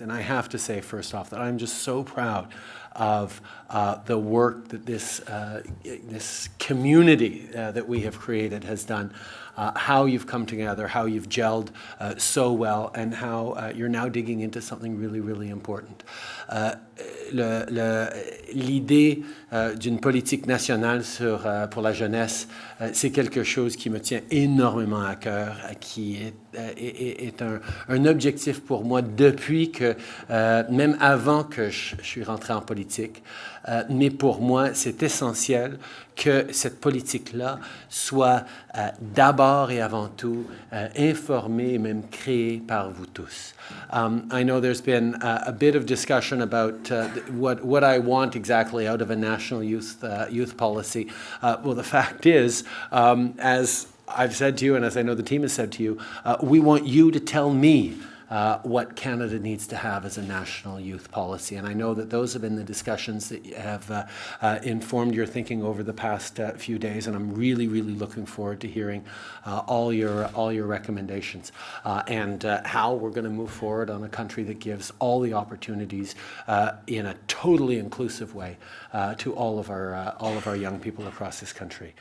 And I have to say, first off, that I'm just so proud of uh, the work that this, uh, this community uh, that we have created has done, uh, how you've come together, how you've gelled uh, so well, and how uh, you're now digging into something really, really important. L'idée d'une politique nationale sur, pour la jeunesse, c'est quelque chose qui me tient énormément à cœur, qui est, un, objectif pour moi depuis que, même avant que je, suis rentré en politique, euh, mais pour moi, c'est essentiel que cette politique-là soit euh, d'abord et avant tout euh, informée et même créée par vous tous. Um, I know there's been a, a bit of discussion about uh, what, what I want exactly out of a national youth, uh, youth policy. Uh, well, the fact is, um, as I've said to you and as I know the team has said to you, uh, we want you to tell me uh, what Canada needs to have as a national youth policy. And I know that those have been the discussions that have uh, uh, informed your thinking over the past uh, few days, and I'm really, really looking forward to hearing uh, all your all your recommendations and how we're going to move forward on a country that gives all the opportunities in a totally inclusive way to all of our all of our young people across this country.